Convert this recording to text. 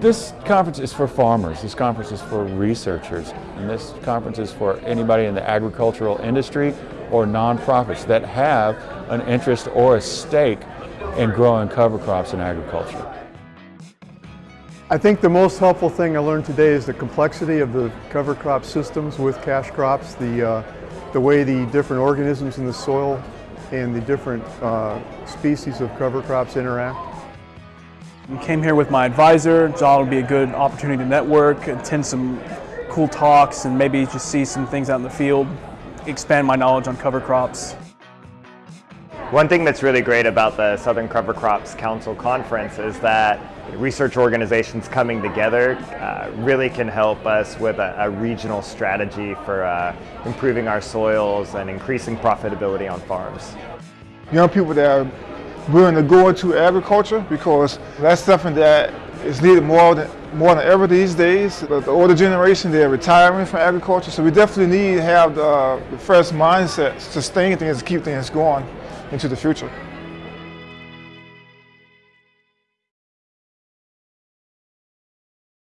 This conference is for farmers, this conference is for researchers, and this conference is for anybody in the agricultural industry or nonprofits that have an interest or a stake in growing cover crops in agriculture. I think the most helpful thing I learned today is the complexity of the cover crop systems with cash crops, the, uh, the way the different organisms in the soil and the different uh, species of cover crops interact. I came here with my advisor, thought it would be a good opportunity to network, attend some cool talks, and maybe just see some things out in the field, expand my knowledge on cover crops. One thing that's really great about the Southern Cover Crops Council Conference is that research organizations coming together uh, really can help us with a, a regional strategy for uh, improving our soils and increasing profitability on farms. Young people that are willing to go into agriculture because that's something that is needed more than, more than ever these days. The, the older generation, they're retiring from agriculture, so we definitely need to have the, the mindset to sustain things, keep things going into the future.